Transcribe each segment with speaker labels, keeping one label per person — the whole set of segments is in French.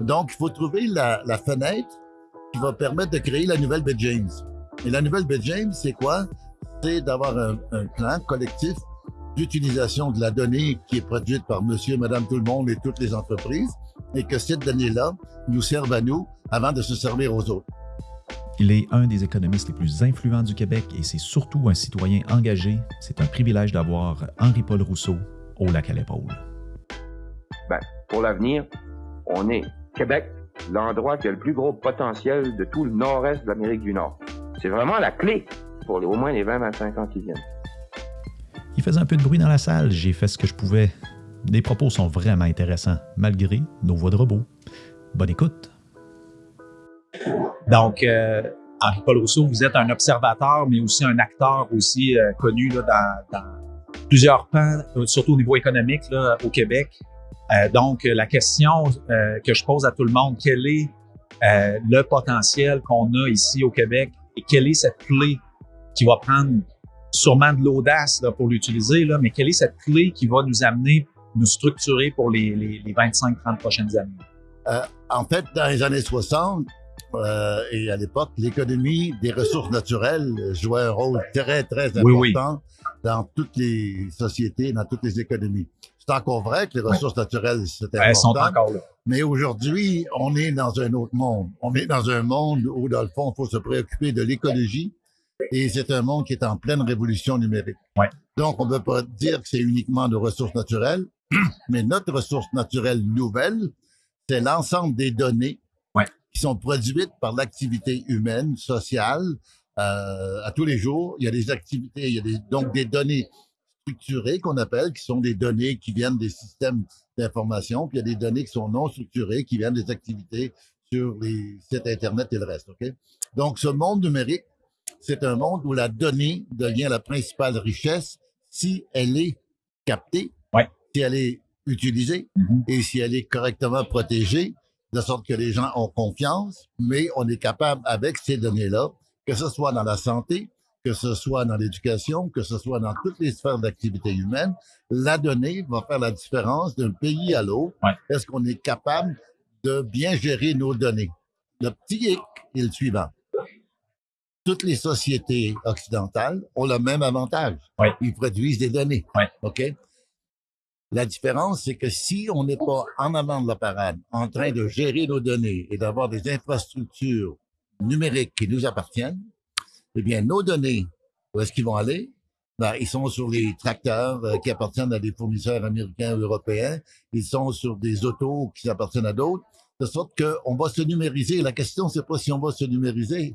Speaker 1: Donc, il faut trouver la, la, fenêtre qui va permettre de créer la nouvelle baie James. Et la nouvelle baie James, c'est quoi? C'est d'avoir un, un, plan collectif d'utilisation de la donnée qui est produite par monsieur, madame, tout le monde et toutes les entreprises, et que cette donnée-là nous serve à nous avant de se servir aux autres.
Speaker 2: Il est un des économistes les plus influents du Québec et c'est surtout un citoyen engagé. C'est un privilège d'avoir Henri-Paul Rousseau au lac à l'épaule.
Speaker 3: Ben, pour l'avenir, on est Québec, l'endroit qui a le plus gros potentiel de tout le nord-est de l'Amérique du Nord. C'est vraiment la clé pour au moins les 20-25 ans qui viennent.
Speaker 2: Il faisait un peu de bruit dans la salle, j'ai fait ce que je pouvais. Les propos sont vraiment intéressants, malgré nos voix de robot. Bonne écoute.
Speaker 4: Donc, euh, Henri-Paul Rousseau, vous êtes un observateur, mais aussi un acteur aussi euh, connu là, dans, dans, plusieurs pans, surtout au niveau économique là, au Québec. Euh, donc, la question euh, que je pose à tout le monde, quel est euh, le potentiel qu'on a ici au Québec et quelle est cette clé qui va prendre sûrement de l'audace pour l'utiliser, mais quelle est cette clé qui va nous amener, nous structurer pour les, les, les 25-30 prochaines années?
Speaker 1: Euh, en fait, dans les années 60 euh, et à l'époque, l'économie des ressources naturelles jouait un rôle très, très important
Speaker 4: oui, oui.
Speaker 1: dans toutes les sociétés, dans toutes les économies. C'est encore vrai que les ressources naturelles, c'est important.
Speaker 4: Elles sont encore là.
Speaker 1: Mais aujourd'hui, on est dans un autre monde. On est dans un monde où, dans le fond, il faut se préoccuper de l'écologie. Et c'est un monde qui est en pleine révolution numérique.
Speaker 4: Ouais.
Speaker 1: Donc, on ne peut pas dire que c'est uniquement de ressources naturelles, mais notre ressource naturelle nouvelle, c'est l'ensemble des données
Speaker 4: ouais.
Speaker 1: qui sont produites par l'activité humaine, sociale, euh, à tous les jours. Il y a des activités, il y a des, donc des données structurées qu'on appelle, qui sont des données qui viennent des systèmes d'information, puis il y a des données qui sont non structurées, qui viennent des activités sur les sites Internet et le reste. OK? Donc, ce monde numérique, c'est un monde où la donnée devient la principale richesse si elle est captée,
Speaker 4: ouais.
Speaker 1: si elle est utilisée
Speaker 4: mm -hmm.
Speaker 1: et si elle est correctement protégée, de sorte que les gens ont confiance, mais on est capable, avec ces données-là, que ce soit dans la santé, que ce soit dans l'éducation, que ce soit dans toutes les sphères d'activité humaine, la donnée va faire la différence d'un pays à l'autre.
Speaker 4: Ouais.
Speaker 1: Est-ce qu'on est capable de bien gérer nos données? Le petit hic est le suivant. Toutes les sociétés occidentales ont le même avantage.
Speaker 4: Ouais.
Speaker 1: Ils produisent des données.
Speaker 4: Ouais.
Speaker 1: OK? La différence, c'est que si on n'est pas en avant de la parade, en train de gérer nos données et d'avoir des infrastructures numériques qui nous appartiennent, eh bien, nos données, où est-ce qu'ils vont aller? Ben, ils sont sur les tracteurs euh, qui appartiennent à des fournisseurs américains ou européens. Ils sont sur des autos qui appartiennent à d'autres. De sorte qu'on va se numériser. La question, c'est pas si on va se numériser.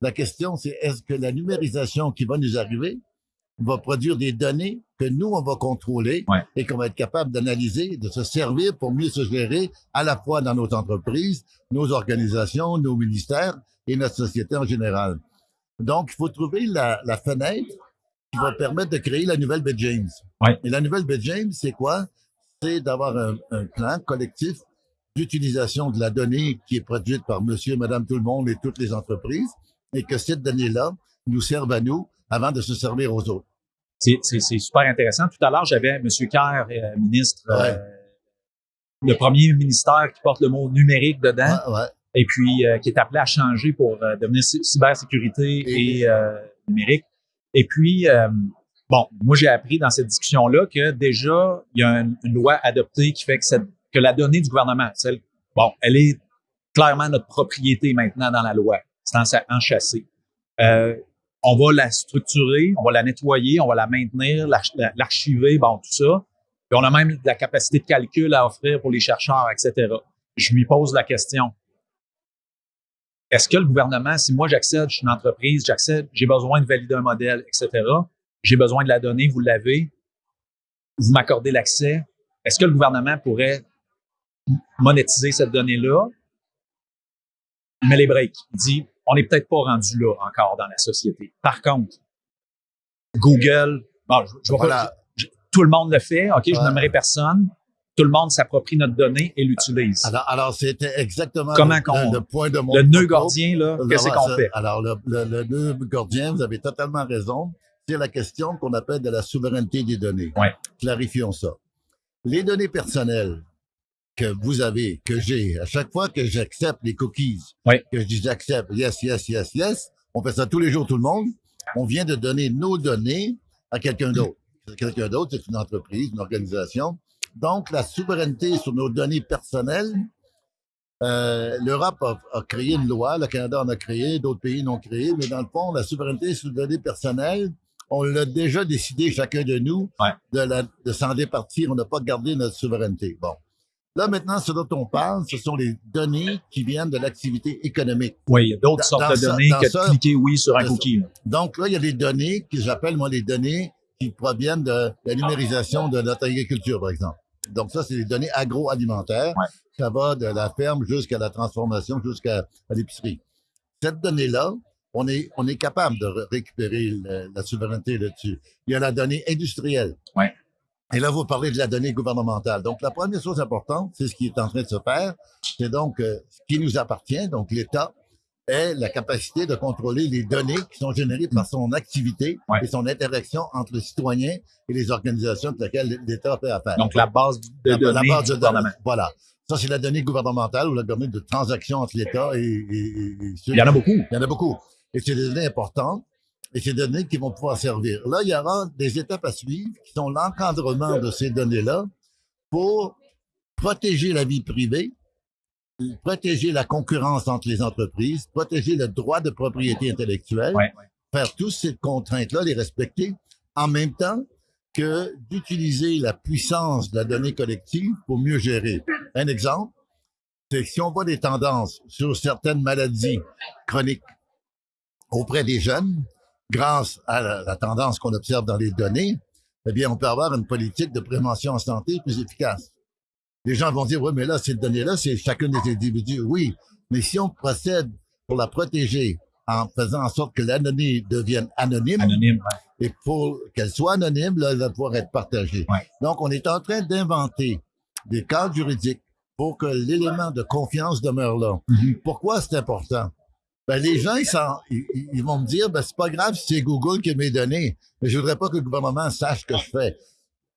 Speaker 1: La question, c'est est-ce que la numérisation qui va nous arriver va produire des données que nous, on va contrôler
Speaker 4: ouais.
Speaker 1: et qu'on va être capable d'analyser, de se servir pour mieux se gérer à la fois dans nos entreprises, nos organisations, nos ministères et notre société en général. Donc, il faut trouver la, la, fenêtre qui va permettre de créer la nouvelle baie James.
Speaker 4: Ouais.
Speaker 1: Et la nouvelle baie James, c'est quoi? C'est d'avoir un, un, plan collectif d'utilisation de la donnée qui est produite par monsieur, madame, tout le monde et toutes les entreprises et que cette donnée-là nous serve à nous avant de se servir aux autres.
Speaker 4: C'est super intéressant. Tout à l'heure, j'avais M. Kerr, euh, ministre, ouais. euh, le premier ministère qui porte le mot numérique dedans.
Speaker 1: Ouais,
Speaker 4: et puis euh, qui est appelé à changer pour euh, devenir cybersécurité et, euh, numérique. Et puis, bon, moi j'ai appris dans cette discussion-là que déjà, il y a une, une, loi adoptée qui fait que, cette, que la donnée du gouvernement, celle, bon, elle est clairement notre propriété maintenant dans la loi. C'est enchâssé. Euh, on va la structurer, on va la nettoyer, on va la maintenir, l'archiver, bon, tout ça. Puis on a même la capacité de calcul à offrir pour les chercheurs, etc. Je lui pose la question, est-ce que le gouvernement, si moi j'accède, je suis une entreprise, j'accède, j'ai besoin de valider un modèle, etc., j'ai besoin de la donnée, vous l'avez, vous m'accordez l'accès, est-ce que le gouvernement pourrait monétiser cette donnée-là? Il met les breaks. Il dit, on n'est peut-être pas rendu là encore dans la société. Par contre, Google, bon, je, je
Speaker 1: voilà.
Speaker 4: pas, je, tout le monde le fait, OK, je n'aimerais personne, tout le monde s'approprie notre donnée et l'utilise.
Speaker 1: Alors, alors c'était exactement
Speaker 4: Comment
Speaker 1: le, point de mon
Speaker 4: Le nœud gordien, là, qu'est-ce qu'on fait?
Speaker 1: Alors, le, le, le, nœud gordien, vous avez totalement raison, c'est la question qu'on appelle de la souveraineté des données.
Speaker 4: Ouais.
Speaker 1: Clarifions ça. Les données personnelles que vous avez, que j'ai, à chaque fois que j'accepte les cookies, que je dis j'accepte, yes, yes, yes, yes, on fait ça tous les jours, tout le monde, on vient de donner nos données à quelqu'un d'autre. Quelqu'un d'autre, c'est une entreprise, une organisation. Donc, la souveraineté sur nos données personnelles, euh, l'Europe a, a créé une loi, le Canada en a créé, d'autres pays l'ont créé, mais dans le fond, la souveraineté sur les données personnelles, on l'a déjà décidé, chacun de nous,
Speaker 4: Ouais.
Speaker 1: de, s'en départir. On n'a pas gardé notre souveraineté. Bon. Là, maintenant, ce dont on parle, ce sont les données qui viennent de l'activité économique.
Speaker 4: Oui, il y a d'autres sortes de données que
Speaker 1: ça-
Speaker 4: de cliquer oui sur un cookie.
Speaker 1: Donc là, il y a des données que j'appelle, moi, les données qui proviennent de la numérisation de notre agriculture, par exemple. Donc ça, c'est les données agroalimentaires.
Speaker 4: Ouais.
Speaker 1: Ça va de la ferme jusqu'à la transformation, jusqu'à l'épicerie. Cette donnée-là, on est, on est capable de ré- récupérer le- la souveraineté là-dessus. Il y a la donnée industrielle.
Speaker 4: Ouais.
Speaker 1: Et là, vous parlez de la donnée gouvernementale. Donc, la première chose importante, c'est ce qui est en train de se faire. C'est donc euh, ce qui nous appartient, donc l'État, est la capacité de contrôler les données qui sont générées par son activité
Speaker 4: Ouais.
Speaker 1: et son interaction entre le citoyen et les organisations avec lesquelles l'État fait affaire.
Speaker 4: Donc, la base de
Speaker 1: La-
Speaker 4: données
Speaker 1: la base
Speaker 4: du
Speaker 1: de
Speaker 4: gouvernement.
Speaker 1: données. Voilà. Ça, c'est la donnée gouvernementale ou la donnée de transaction entre l'État et, et- et- et ceux
Speaker 4: Il y en a beaucoup.
Speaker 1: il y en a beaucoup. Et c'est des données importantes et c'est des données qui vont pouvoir servir. Là, il y aura des étapes à suivre qui sont l'encadrement de ces données-là pour protéger la vie privée, protéger la concurrence entre les entreprises, protéger le droit de propriété intellectuelle,
Speaker 4: Ouais,
Speaker 1: faire toutes ces contraintes-là, les respecter, en même temps que d'utiliser la puissance de la donnée collective pour mieux gérer. Un exemple, c'est que si on voit des tendances sur certaines maladies chroniques auprès des jeunes, grâce à la, la tendance qu'on observe dans les données, eh bien, on peut avoir une politique de prévention en santé plus efficace. Les gens vont dire, oui, mais là, ces données-là, c'est chacun des individus. Oui, mais si on procède pour la protéger en faisant en sorte que la donnée devienne anonyme,
Speaker 4: Anonyme. ouais.
Speaker 1: et pour qu'elle soit anonyme, là, elle va pouvoir être partagée.
Speaker 4: Ouais.
Speaker 1: Donc, on est en train d'inventer des cadres juridiques pour que l'élément de confiance demeure là.
Speaker 4: Mhm.
Speaker 1: Pourquoi c'est important? Ben, les gens, ils, ils- vont me dire, ben, c'est pas grave si c'est Google qui a mes données, mais je voudrais pas que le gouvernement sache ce que je fais.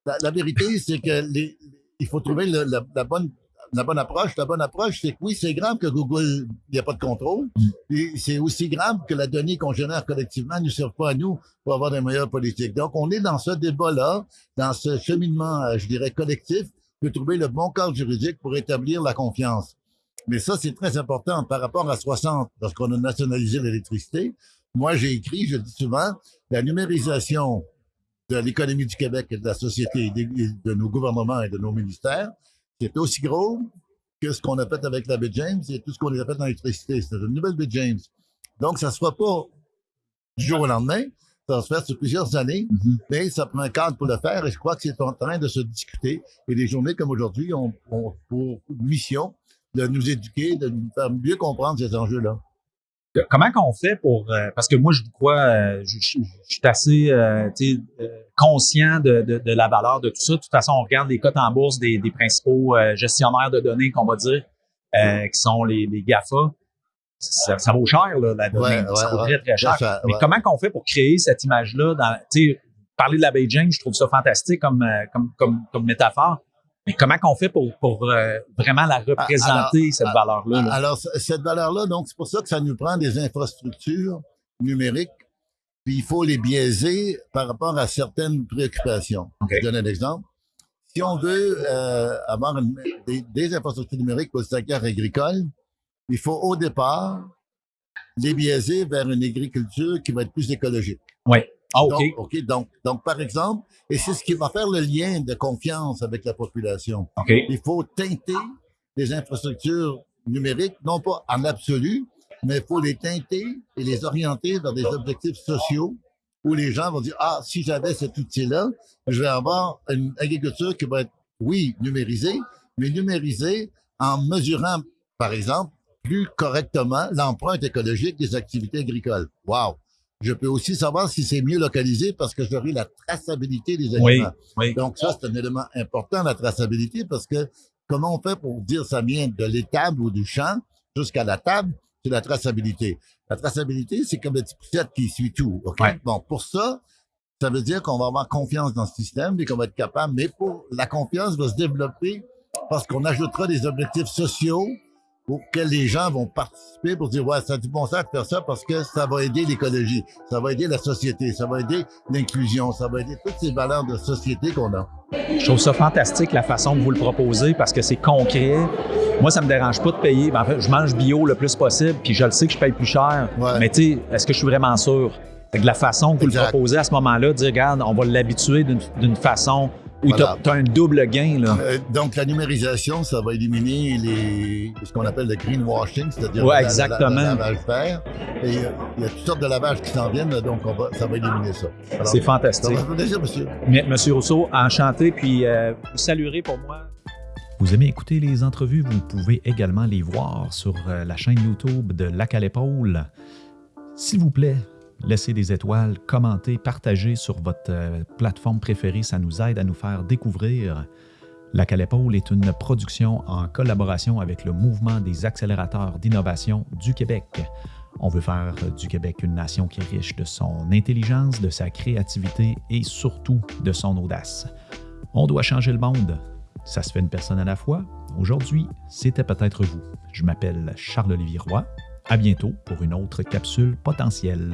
Speaker 1: La, la vérité, c'est que les, il faut trouver le- la, la bonne la bonne approche. La bonne approche, c'est que oui, c'est grave que Google, il n'y a pas de contrôle. Puis c'est aussi grave que la donnée qu'on génère collectivement ne serve pas à nous pour avoir des meilleures politiques. Donc, on est dans ce débat-là, dans ce cheminement, euh, je dirais, collectif, de trouver le bon cadre juridique pour établir la confiance. Mais ça, c'est très important par rapport à 60, lorsqu'on a nationalisé l'électricité. Moi, j'ai écrit, je le dis souvent, la numérisation de l'économie du Québec et de la société, et de nos gouvernements et de nos ministères, c'est aussi gros que ce qu'on a fait avec la baie James et tout ce qu'on a fait dans l'électricité. C'est une nouvelle baie James. Donc, ça ne se fera pas du jour au lendemain. Ça va se faire sur plusieurs années,
Speaker 4: Mhm.
Speaker 1: mais ça prend un cadre pour le faire et je crois que c'est en train de se discuter. Et des journées comme aujourd'hui ont, ont pour mission de nous éduquer, de nous faire mieux comprendre ces enjeux-là.
Speaker 4: Comment qu'on fait pour euh, parce que moi je vous crois euh, je, je- je suis assez euh, euh, conscient de, de, de la valeur de tout ça. De toute façon, on regarde les cotes en bourse des, des principaux euh, gestionnaires de données qu'on va dire euh, qui sont les, les GAFA. Ça, ça vaut cher là, la donnée.
Speaker 1: Ouais,
Speaker 4: ça
Speaker 1: ouais,
Speaker 4: vaut très très cher. Mais comment qu'on fait pour créer cette dans tu sais parler de la Beijing, je trouve ça fantastique comme comme comme comme métaphore. Mais comment qu'on fait pour pour euh, vraiment la représenter cette
Speaker 1: ah,
Speaker 4: valeur-là? là?
Speaker 1: Alors, cette valeur-là, donc, c'est pour ça que ça nous prend des infrastructures numériques, puis il faut les biaiser par rapport à certaines préoccupations.
Speaker 4: OK.
Speaker 1: Je donne un exemple. Si on veut euh, avoir une- des, des infrastructures numériques pour le secteur agricole, il faut au départ les biaiser vers une agriculture qui va être plus écologique.
Speaker 4: Oui. Ah, OK.
Speaker 1: Donc, OK, donc, donc, par exemple, et c'est ce qui va faire le lien de confiance avec la population.
Speaker 4: OK.
Speaker 1: Il faut teinter les infrastructures numériques, non pas en absolu, mais il faut les teinter et les orienter vers des objectifs sociaux où les gens vont dire, ah, si j'avais cet outil-là, je vais avoir une agriculture qui va être, oui, numérisée, mais numérisée en mesurant, par exemple, plus correctement l'empreinte écologique des activités agricoles. Wow! Je peux aussi savoir si c'est mieux localisé parce que j'aurai la traçabilité des
Speaker 4: Oui,
Speaker 1: aliments.
Speaker 4: oui.
Speaker 1: Donc ça, c'est un élément important, la traçabilité, parce que comment on fait pour dire ça vient de l'étable ou du champ jusqu'à la table, c'est la traçabilité. La traçabilité, c'est comme le petit qui suit tout. OK?
Speaker 4: Ouais.
Speaker 1: Bon, pour ça, ça veut dire qu'on va avoir confiance dans ce système et qu'on va être capable, mais pour la confiance va se développer parce qu'on ajoutera des objectifs sociaux auxquels les gens vont participer pour dire, ouais, ça a du bon sens de faire ça parce que ça va aider l'écologie, ça va aider la société, ça va aider l'inclusion, ça va aider toutes ces valeurs de société qu'on a.
Speaker 4: Je trouve ça fantastique la façon que vous le proposez parce que c'est concret. Moi, ça me dérange pas de payer. Ben, en fait, je mange bio le plus possible, puis je le sais que je paye plus cher.
Speaker 1: Ouais.
Speaker 4: Mais tu sais, est-ce que je suis vraiment sûr? De la façon que vous le proposez à ce moment-là, dire, regarde, on va l'habituer d'une façon où
Speaker 1: Voilà.
Speaker 4: tu as, un double gain. Là.
Speaker 1: Euh, donc, la numérisation, ça va éliminer les, ce qu'on appelle le greenwashing, c'est-à-dire
Speaker 4: Ouais, exactement.
Speaker 1: le lavage vert. Et euh, il y a toutes sortes de lavages qui s'en viennent, donc on va, ça va éliminer ça.
Speaker 4: C'est
Speaker 1: Ça
Speaker 4: fantastique.
Speaker 1: faire plaisir, monsieur.
Speaker 4: Mais, Monsieur Rousseau, enchanté, puis euh, vous saluerez pour moi.
Speaker 2: Vous aimez écouter les entrevues, vous pouvez également les voir sur euh, la chaîne YouTube de Lac à l'épaule. S'il vous plaît, laissez des étoiles, commentez, partagez sur votre euh, plateforme préférée, ça nous aide à nous faire découvrir. Lac à l'épaule est une production en collaboration avec le mouvement des accélérateurs d'innovation du Québec. On veut faire du Québec une nation qui est riche de son intelligence, de sa créativité et surtout de son audace. On doit changer le monde. Ça se fait une personne à la fois. Aujourd'hui, c'était peut-être vous. Je m'appelle Charles-Olivier Roy. À bientôt pour une autre capsule potentielle.